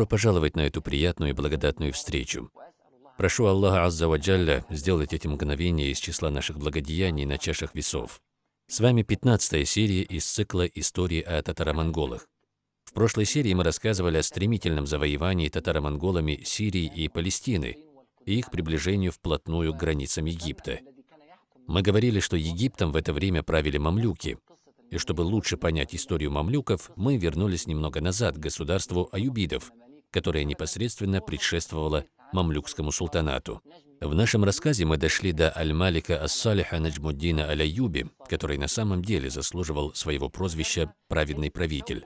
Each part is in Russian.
Добро пожаловать на эту приятную и благодатную встречу. Прошу Аллаха Азза Ваджалля сделать эти мгновения из числа наших благодеяний на чашах весов. С вами 15 серия из цикла «Истории о татаро-монголах». В прошлой серии мы рассказывали о стремительном завоевании татаро-монголами Сирии и Палестины и их приближению вплотную к границам Египта. Мы говорили, что Египтом в это время правили мамлюки, и чтобы лучше понять историю мамлюков, мы вернулись немного назад к государству аюбидов, которое непосредственно предшествовало мамлюкскому султанату. В нашем рассказе мы дошли до Аль-Малика Ас-Салиха Наджмуддина Аль-Аюби, который на самом деле заслуживал своего прозвища «праведный правитель».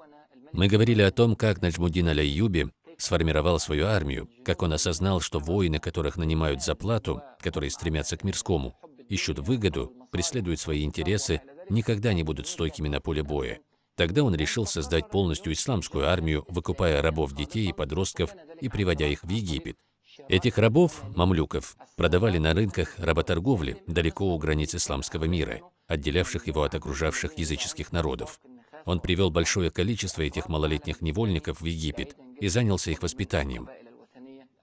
Мы говорили о том, как Наджмуддин Аль-Аюби сформировал свою армию, как он осознал, что воины, которых нанимают за плату, которые стремятся к мирскому, ищут выгоду, преследуют свои интересы, никогда не будут стойкими на поле боя. Тогда он решил создать полностью исламскую армию, выкупая рабов детей и подростков и приводя их в Египет. Этих рабов, мамлюков, продавали на рынках работорговли далеко у границ исламского мира, отделявших его от окружавших языческих народов. Он привел большое количество этих малолетних невольников в Египет и занялся их воспитанием.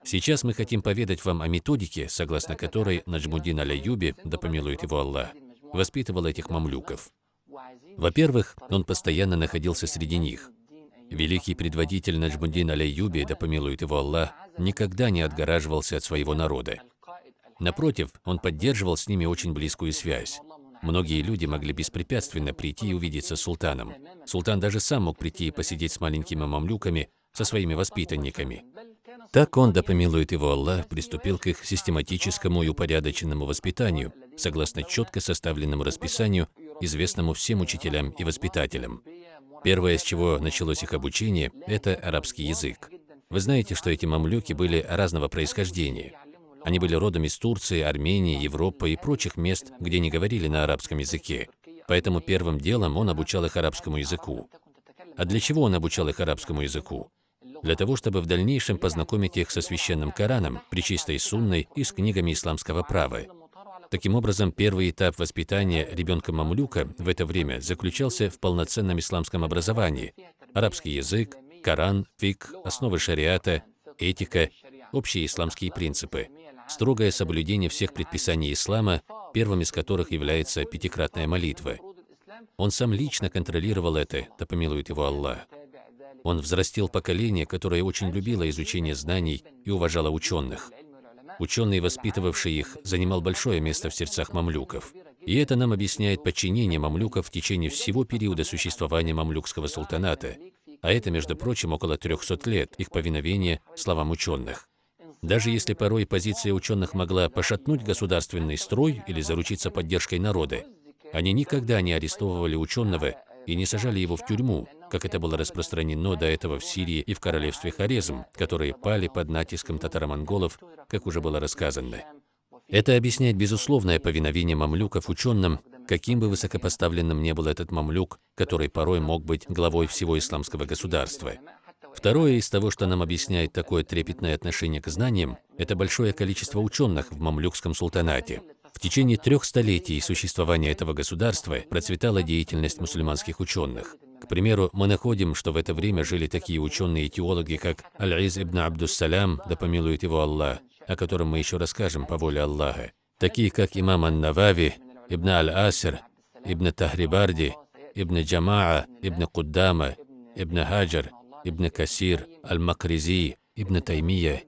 Сейчас мы хотим поведать вам о методике, согласно которой Наджмудин Аля-Юби, да помилует его Аллах, воспитывал этих мамлюков. Во-первых, он постоянно находился среди них. Великий предводитель Наджмудин Аля-Юби, да помилует его Аллах, никогда не отгораживался от своего народа. Напротив, он поддерживал с ними очень близкую связь. Многие люди могли беспрепятственно прийти и увидеться с султаном. Султан даже сам мог прийти и посидеть с маленькими мамлюками, со своими воспитанниками. Так он, да помилует его Аллах, приступил к их систематическому и упорядоченному воспитанию, согласно четко составленному расписанию, известному всем учителям и воспитателям. Первое, с чего началось их обучение, это арабский язык. Вы знаете, что эти мамлюки были разного происхождения. Они были родом из Турции, Армении, Европы и прочих мест, где не говорили на арабском языке. Поэтому первым делом он обучал их арабскому языку. А для чего он обучал их арабскому языку? Для того, чтобы в дальнейшем познакомить их со священным Кораном, причистой сунной и с книгами исламского права. Таким образом, первый этап воспитания ребенка-мамлюка в это время заключался в полноценном исламском образовании. Арабский язык, Коран, фик, основы шариата, этика, общие исламские принципы строгое соблюдение всех предписаний ислама, первым из которых является пятикратная молитва. Он сам лично контролировал это, да помилует его Аллах. Он взрастил поколение, которое очень любило изучение знаний и уважало ученых. Ученый, воспитывавший их, занимал большое место в сердцах мамлюков. И это нам объясняет подчинение мамлюков в течение всего периода существования мамлюкского султаната, а это, между прочим, около 300 лет их повиновения словам ученых. Даже если порой позиция ученых могла пошатнуть государственный строй или заручиться поддержкой народа, они никогда не арестовывали ученого и не сажали его в тюрьму, как это было распространено до этого в Сирии и в королевстве Хорезм, которые пали под натиском татаро-монголов, как уже было рассказано. Это объясняет безусловное повиновение мамлюков ученым, каким бы высокопоставленным ни был этот мамлюк, который порой мог быть главой всего исламского государства. Второе из того, что нам объясняет такое трепетное отношение к знаниям, это большое количество ученых в мамлюкском султанате. В течение трех столетий существования этого государства процветала деятельность мусульманских ученых. К примеру, мы находим, что в это время жили такие ученые и теологи, как Аль-Из ибн Абдуссалям, да помилует его Аллах, о котором мы еще расскажем по воле Аллаха, такие как имам Ан-Навави, ибн Аль-Асир, ибн Тахрибарди, ибн Джамаа, ибн Куддама, ибн Хаджар, Ибн Касир, Аль-Макризи, Ибн Таймия.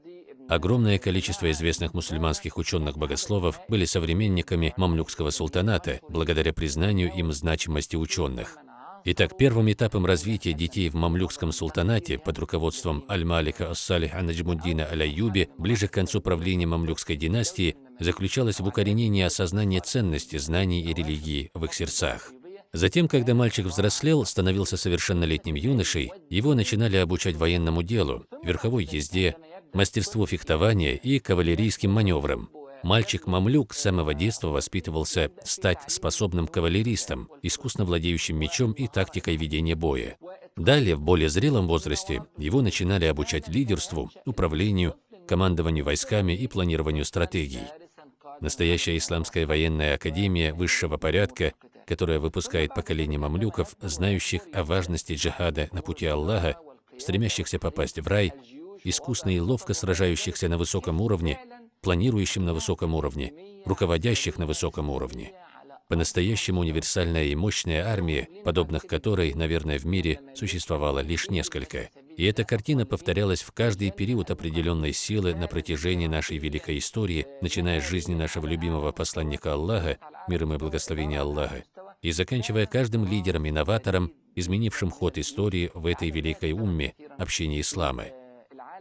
Огромное количество известных мусульманских ученых-богословов были современниками мамлюкского султаната, благодаря признанию им значимости ученых. Итак, первым этапом развития детей в мамлюкском султанате под руководством Аль-Малика Ас-Салиха Наджмуддина Аль-Аюби ближе к концу правления мамлюкской династии заключалось в укоренении осознания ценности знаний и религии в их сердцах. Затем, когда мальчик взрослел, становился совершеннолетним юношей, его начинали обучать военному делу, верховой езде, мастерству фехтования и кавалерийским маневрам. Мальчик-мамлюк с самого детства воспитывался стать способным кавалеристом, искусно владеющим мечом и тактикой ведения боя. Далее, в более зрелом возрасте, его начинали обучать лидерству, управлению, командованию войсками и планированию стратегий. Настоящая исламская военная академия высшего порядка которая выпускает поколение мамлюков, знающих о важности джихада на пути Аллаха, стремящихся попасть в рай, искусно и ловко сражающихся на высоком уровне, планирующим на высоком уровне, руководящих на высоком уровне. По-настоящему универсальная и мощная армия, подобных которой, наверное, в мире существовало лишь несколько. И эта картина повторялась в каждый период определенной силы на протяжении нашей великой истории, начиная с жизни нашего любимого посланника Аллаха, миром и благословения Аллаха, и заканчивая каждым лидером-инноватором, изменившим ход истории в этой великой умме, общении ислама.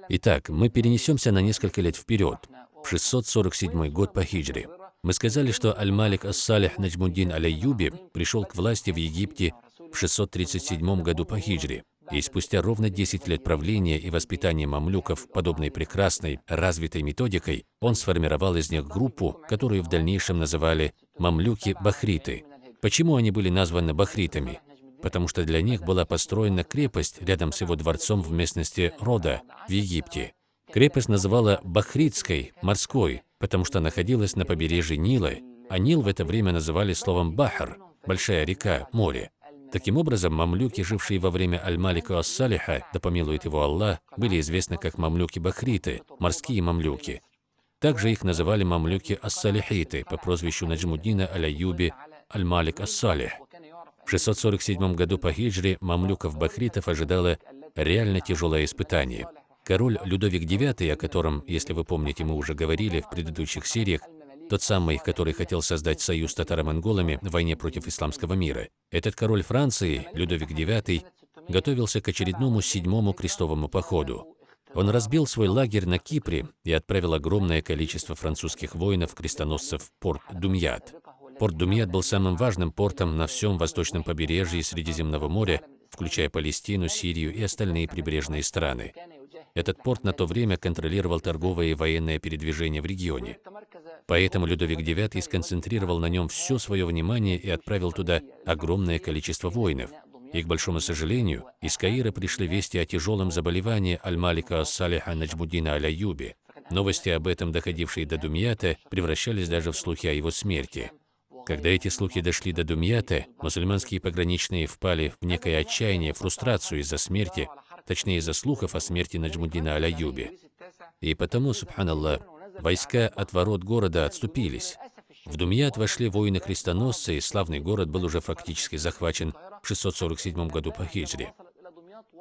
Итак, мы перенесемся на несколько лет вперед, в 647 год по хиджре. Мы сказали, что Аль-Малик Ас-Салих Наджмуддин Аль-Аюби пришел к власти в Египте в 637 году по хиджре. И спустя ровно 10 лет правления и воспитания мамлюков подобной прекрасной, развитой методикой, он сформировал из них группу, которую в дальнейшем называли мамлюки-бахриты. Почему они были названы бахритами? Потому что для них была построена крепость рядом с его дворцом в местности Рода в Египте. Крепость называла Бахритской, морской, потому что находилась на побережье Нила, а Нил в это время называли словом Бахар, большая река, море. Таким образом, мамлюки, жившие во время Аль-Малика Ас-Салиха, да помилует его Аллах, были известны как мамлюки-бахриты, морские мамлюки. Также их называли мамлюки Ас-Салихиты по прозвищу Наджмуддина Аль-Аюби Аль-Малик Ас-Салих. В 647 году по хиджре мамлюков-бахритов ожидало реально тяжелое испытание. Король Людовик IX, о котором, если вы помните, мы уже говорили в предыдущих сериях, тот самый, который хотел создать союз с татаро-монголами в войне против исламского мира. Этот король Франции, Людовик IX, готовился к очередному седьмому крестовому походу. Он разбил свой лагерь на Кипре и отправил огромное количество французских воинов-крестоносцев в порт Думьят. Порт Думьят был самым важным портом на всем восточном побережье Средиземного моря, включая Палестину, Сирию и остальные прибрежные страны. Этот порт на то время контролировал торговое и военное передвижение в регионе. Поэтому Людовик IX сконцентрировал на нем все свое внимание и отправил туда огромное количество воинов. И, к большому сожалению, из Каира пришли вести о тяжелом заболевании Аль-Малика Ас-Салиха Наджмуддина Аль-Аюби. Новости об этом, доходившие до Думьята, превращались даже в слухи о его смерти. Когда эти слухи дошли до Думьята, мусульманские пограничные впали в некое отчаяние, фрустрацию из-за смерти, точнее из-за слухов о смерти Наджмуддина Аль-Аюби. И потому, субханаллах, Войска от ворот города отступились. В Думьят вошли воины-крестоносцы, и славный город был уже фактически захвачен в 647 году по хиджре.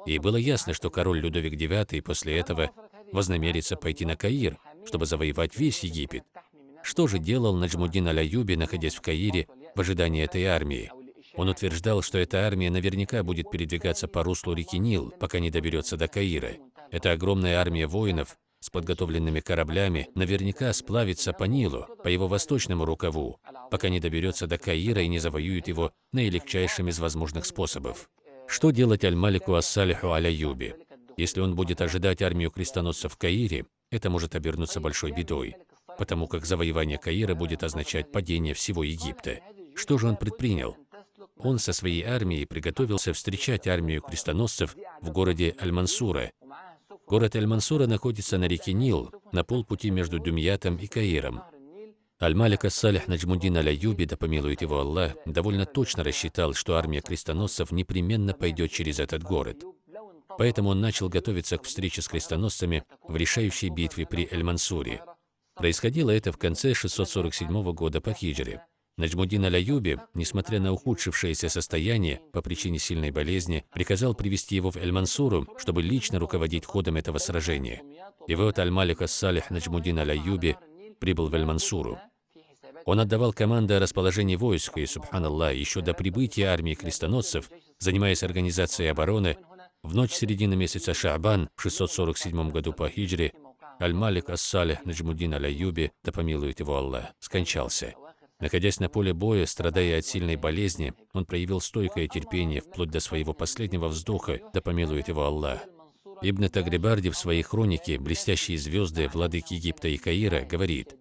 И было ясно, что король Людовик IX после этого вознамерится пойти на Каир, чтобы завоевать весь Египет. Что же делал Наджмуддин Аль-Аюби, находясь в Каире, в ожидании этой армии? Он утверждал, что эта армия наверняка будет передвигаться по руслу реки Нил, пока не доберется до Каира. Это огромная армия воинов, с подготовленными кораблями наверняка сплавится по Нилу, по его восточному рукаву, пока не доберется до Каира и не завоюет его наилегчайшим из возможных способов. Что делать Аль-Малику Ас-Салиху Аль-Аюби? Если он будет ожидать армию крестоносцев в Каире, это может обернуться большой бедой, потому как завоевание Каира будет означать падение всего Египта. Что же он предпринял? Он со своей армией приготовился встречать армию крестоносцев в городе Аль-Мансура, Город Эль-Мансура находится на реке Нил, на полпути между Думьятом и Каиром. Аль-Малик Ас-Салих Наджмуддин Аль-Аюби, да помилует его Аллах, довольно точно рассчитал, что армия крестоносцев непременно пойдет через этот город. Поэтому он начал готовиться к встрече с крестоносцами в решающей битве при Эль-Мансуре. Происходило это в конце 647 года по хиджре. Наджмудин Аль-Аюби, несмотря на ухудшившееся состояние по причине сильной болезни, приказал привести его в Эль-Мансуру, чтобы лично руководить ходом этого сражения. И вот Аль-Малик Ас-Салих Наджмудин Аль-Аюби прибыл в Эль-Мансуру. Он отдавал команды о расположении войск, и, субханаллах, еще до прибытия армии крестоносцев, занимаясь организацией обороны, в ночь середины месяца Шаабан в 647 году по хиджре, Аль-Малик Ас-Салих Наджмудин Аль-Аюби, да помилует его Аллах, скончался. Находясь на поле боя, страдая от сильной болезни, он проявил стойкое терпение вплоть до своего последнего вздоха, да помилует его Аллах. Ибн Тагрибарди в своей хронике «Блестящие звезды владыки Египта и Каира» говорит,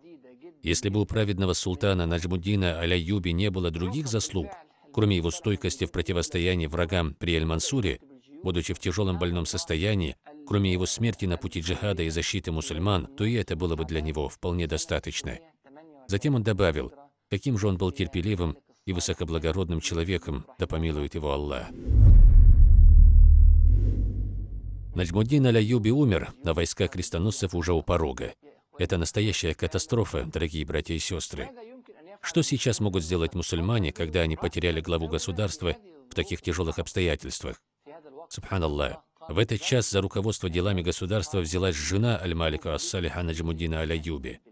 «Если бы у праведного султана Наджмуддина Аля-Юби не было других заслуг, кроме его стойкости в противостоянии врагам при Эль-Мансуре, будучи в тяжелом больном состоянии, кроме его смерти на пути джихада и защиты мусульман, то и это было бы для него вполне достаточно». Затем он добавил, Каким же он был терпеливым и высокоблагородным человеком, да помилует его Аллах. Наджмуддин Аляюби умер, а войска крестоносцев уже у порога. Это настоящая катастрофа, дорогие братья и сестры. Что сейчас могут сделать мусульмане, когда они потеряли главу государства в таких тяжелых обстоятельствах? Субханаллах. В этот час за руководство делами государства взялась жена Аль-Малика Ас-Салиха Наджмуддина Аляюби.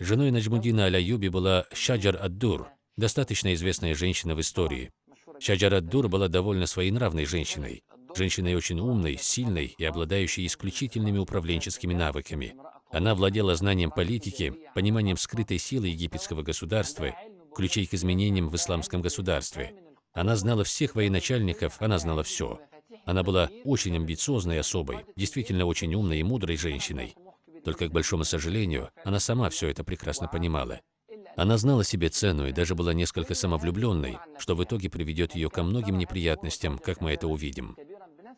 Женой Наджмуддина Аляюби была Шаджар Ад-Дур, достаточно известная женщина в истории. Шаджар Ад-Дур была довольно своенравной женщиной, женщиной очень умной, сильной и обладающей исключительными управленческими навыками. Она владела знанием политики, пониманием скрытой силы египетского государства, ключей к изменениям в исламском государстве. Она знала всех военачальников, она знала все. Она была очень амбициозной особой, действительно очень умной и мудрой женщиной. Только, к большому сожалению, она сама все это прекрасно понимала. Она знала себе цену и даже была несколько самовлюбленной, что в итоге приведет ее ко многим неприятностям, как мы это увидим.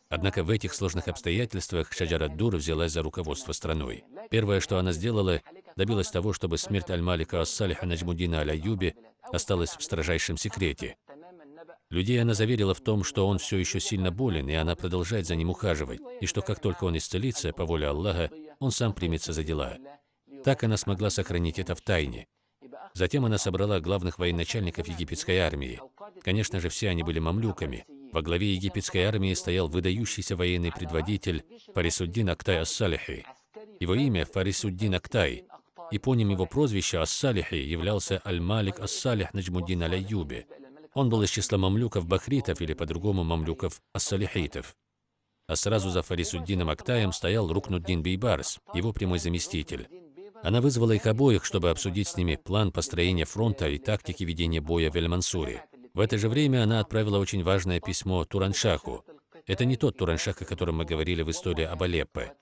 Однако в этих сложных обстоятельствах Шаджара Дур взялась за руководство страной. Первое, что она сделала, добилась того, чтобы смерть Аль-Малика Ас-Салиха Наджмудина Аль-Аюби осталась в строжайшем секрете. Людей она заверила в том, что он все еще сильно болен, и она продолжает за ним ухаживать, и что как только он исцелится, по воле Аллаха, он сам примется за дела. Так она смогла сохранить это в тайне. Затем она собрала главных военачальников египетской армии. Конечно же, все они были мамлюками, во главе египетской армии стоял выдающийся военный предводитель Фарисуддин Актай Ас-Салихи. Его имя Фарисуддин Актай. Эпоним его прозвища Ас-Салихи являлся Аль-Малик Ас-Салих Наджмуддин Аль-Аюби. Он был из числа мамлюков Бахритов или по-другому мамлюков Ас-Салихитов. А сразу за Фарисуддином Актаем стоял Рукнуддин Бейбарс, его прямой заместитель. Она вызвала их обоих, чтобы обсудить с ними план построения фронта и тактики ведения боя в Эль-Мансуре. В это же время она отправила очень важное письмо Тураншаху. Это не тот Тураншах, о котором мы говорили в истории об Алеппо.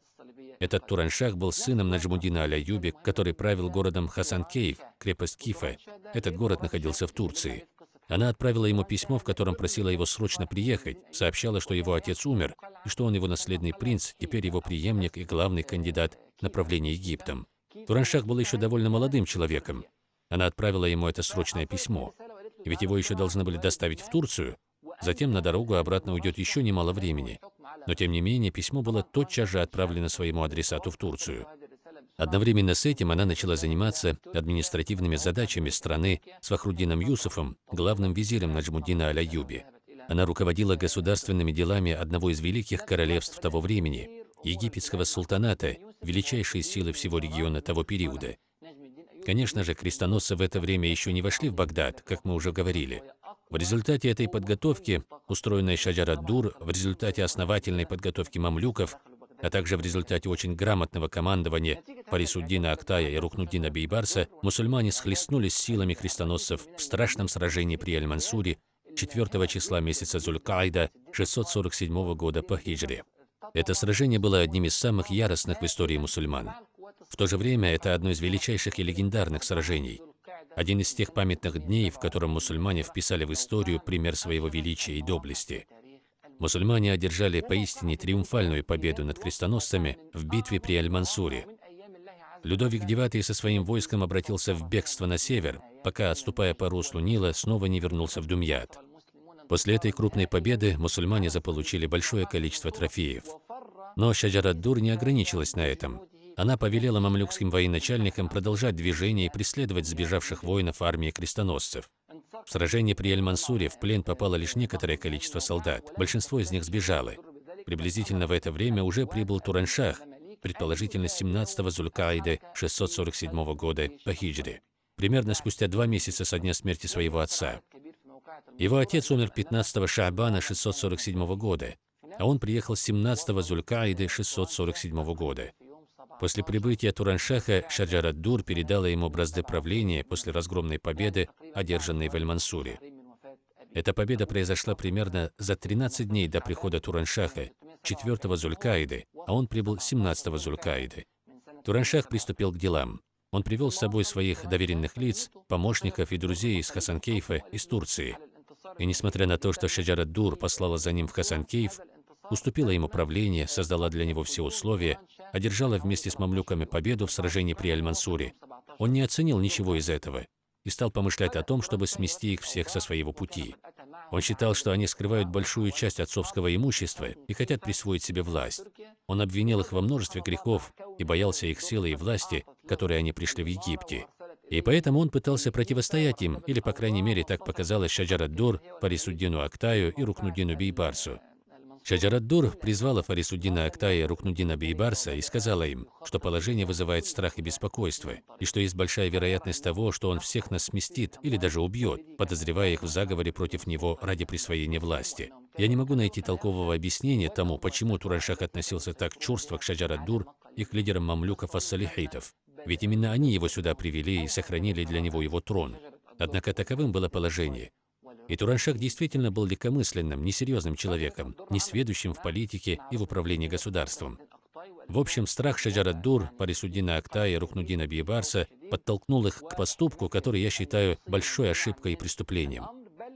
Этот Тураншах был сыном Наджмудина Аляюби, который правил городом Хасанкеев, крепость Кифа. Этот город находился в Турции. Она отправила ему письмо, в котором просила его срочно приехать, сообщала, что его отец умер, и что он его наследный принц, теперь его преемник и главный кандидат на правление Египтом. Тураншах был еще довольно молодым человеком. Она отправила ему это срочное письмо ведь его еще должны были доставить в Турцию. Затем на дорогу обратно уйдет еще немало времени. Но тем не менее, письмо было тотчас же отправлено своему адресату в Турцию. Одновременно с этим она начала заниматься административными задачами страны с Фахруддином Юсуфом, главным визирем Наджмуддина Аляюби. Она руководила государственными делами одного из великих королевств того времени, египетского султаната, величайшей силы всего региона того периода – Конечно же, крестоносцы в это время еще не вошли в Багдад, как мы уже говорили. В результате этой подготовки, устроенной Шаджарад-Дур, в результате основательной подготовки мамлюков, а также в результате очень грамотного командования Парисуддина Актая и Рухнуддина Бейбарса, мусульмане схлестнулись силами крестоносцев в страшном сражении при Аль-Мансуре 4 числа месяца Зуль-Каида 647 года по хиджре. Это сражение было одним из самых яростных в истории мусульман. В то же время это одно из величайших и легендарных сражений. Один из тех памятных дней, в котором мусульмане вписали в историю пример своего величия и доблести. Мусульмане одержали поистине триумфальную победу над крестоносцами в битве при Аль-Мансуре. Людовик IX со своим войском обратился в бегство на север, пока, отступая по руслу Нила, снова не вернулся в Думьят. После этой крупной победы мусульмане заполучили большое количество трофеев. Но Шаджарад-Дур не ограничилась на этом. Она повелела мамлюкским военачальникам продолжать движение и преследовать сбежавших воинов армии крестоносцев. В сражении при Эль-Мансуре в плен попало лишь некоторое количество солдат, большинство из них сбежало. Приблизительно в это время уже прибыл Тураншах, предположительно 17-го Зулькаиды 647 года по хиджре, примерно спустя два месяца со дня смерти своего отца. Его отец умер 15-го Шаабана 647 года, а он приехал 17-го Зулькаиды 647 года. После прибытия Тураншаха Шаджарад-Дур передала ему бразды правления после разгромной победы, одержанной в Эль-Мансуре. Эта победа произошла примерно за 13 дней до прихода Тураншаха, 4-го Зулькаиды, а он прибыл 17-го Зулькаиды. Тураншах приступил к делам. Он привел с собой своих доверенных лиц, помощников и друзей из Хасанкейфа, из Турции. И несмотря на то, что Шаджарад-Дур послала за ним в Хасанкейф, уступила ему правление, создала для него все условия, одержала вместе с мамлюками победу в сражении при Аль-Мансуре. Он не оценил ничего из этого и стал помышлять о том, чтобы смести их всех со своего пути. Он считал, что они скрывают большую часть отцовского имущества и хотят присвоить себе власть. Он обвинил их во множестве грехов и боялся их силы и власти, которые они пришли в Египте. И поэтому он пытался противостоять им, или, по крайней мере, так показалось Шаджарад-Дур, Парисуддину Актаю и Рукнудину Бейбарсу. Шаджарад-Дур призвала Фарисуддина Актая и Рукнудина Бейбарса и сказала им, что положение вызывает страх и беспокойство, и что есть большая вероятность того, что он всех нас сместит или даже убьет, подозревая их в заговоре против него ради присвоения власти. Я не могу найти толкового объяснения тому, почему Тураншах относился так чурство к Шаджарад-Дур и к лидерам мамлюков ассалихитов. Ведь именно они его сюда привели и сохранили для него его трон. Однако таковым было положение. И Тураншах действительно был легкомысленным, несерьезным человеком, несведущим в политике и в управлении государством. В общем, страх Шаджарад-Дур, Парисуддина Акта и Рухнудина Биебарса подтолкнул их к поступку, который я считаю большой ошибкой и преступлением.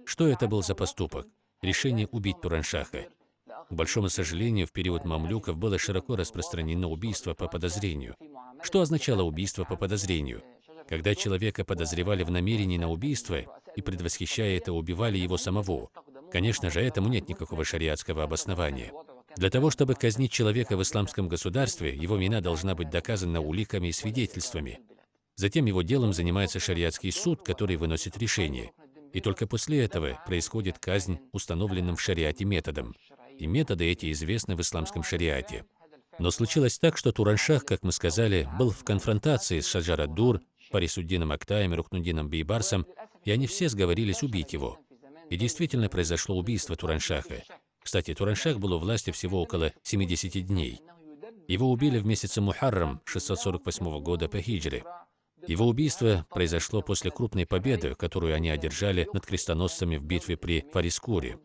Что это был за поступок? Решение убить Тураншаха. К большому сожалению, в период мамлюков было широко распространено убийство по подозрению. Что означало убийство по подозрению? Когда человека подозревали в намерении на убийство и, предвосхищая это, убивали его самого. Конечно же, этому нет никакого шариатского обоснования. Для того, чтобы казнить человека в исламском государстве, его вина должна быть доказана уликами и свидетельствами. Затем его делом занимается шариатский суд, который выносит решение. И только после этого происходит казнь установленным в шариате методом и методы эти известны в исламском шариате. Но случилось так, что Тураншах, как мы сказали, был в конфронтации с Шаджара-Дур, Парисуддином Актаем и Рукнудином Бейбарсом, и они все сговорились убить его. И действительно произошло убийство Тураншаха. Кстати, Тураншах был у власти всего около 70 дней. Его убили в месяце Мухаррам 648 года по хиджре. Его убийство произошло после крупной победы, которую они одержали над крестоносцами в битве при Фарискуре.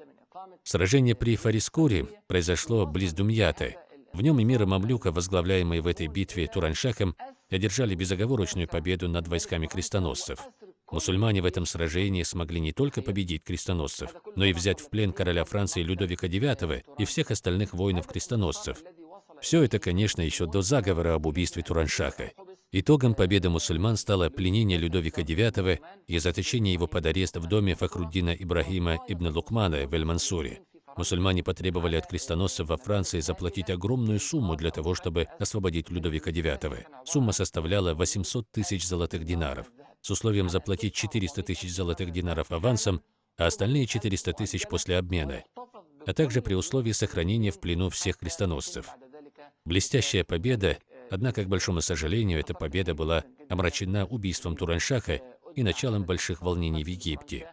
Сражение при Фарискуре произошло близ Думьяты. В нем эмиры Мамлюка, возглавляемые в этой битве Тураншахом, одержали безоговорочную победу над войсками крестоносцев. Мусульмане в этом сражении смогли не только победить крестоносцев, но и взять в плен короля Франции Людовика IX и всех остальных воинов-крестоносцев. Все это, конечно, еще до заговора об убийстве Тураншаха. Итогом победы мусульман стало пленение Людовика IX и заточение его под арест в доме Фахруддина Ибрахима ибн Лукмана в Эль-Мансуре. Мусульмане потребовали от крестоносцев во Франции заплатить огромную сумму для того, чтобы освободить Людовика IX. Сумма составляла 800 тысяч золотых динаров, с условием заплатить 400 тысяч золотых динаров авансом, а остальные 400 тысяч после обмена, а также при условии сохранения в плену всех крестоносцев. Блестящая победа Однако, к большому сожалению, эта победа была омрачена убийством Тураншаха и началом больших волнений в Египте.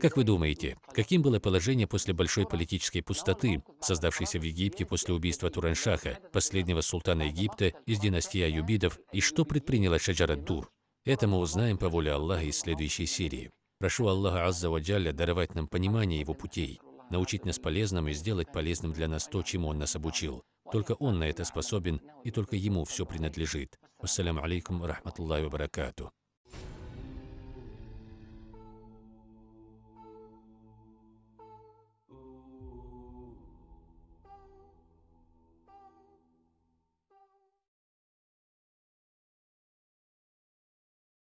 Как вы думаете, каким было положение после большой политической пустоты, создавшейся в Египте после убийства Тураншаха, последнего султана Египта из династии Аюбидов, и что предприняла Шаджарат-Дур? Это мы узнаем по воле Аллаха из следующей серии. Прошу Аллаха Азза Ваджалля даровать нам понимание Его путей, научить нас полезному и сделать полезным для нас то, чему Он нас обучил. Только он на это способен, и только ему все принадлежит. Ассаляму алейкум рахматуллахи ва баракату.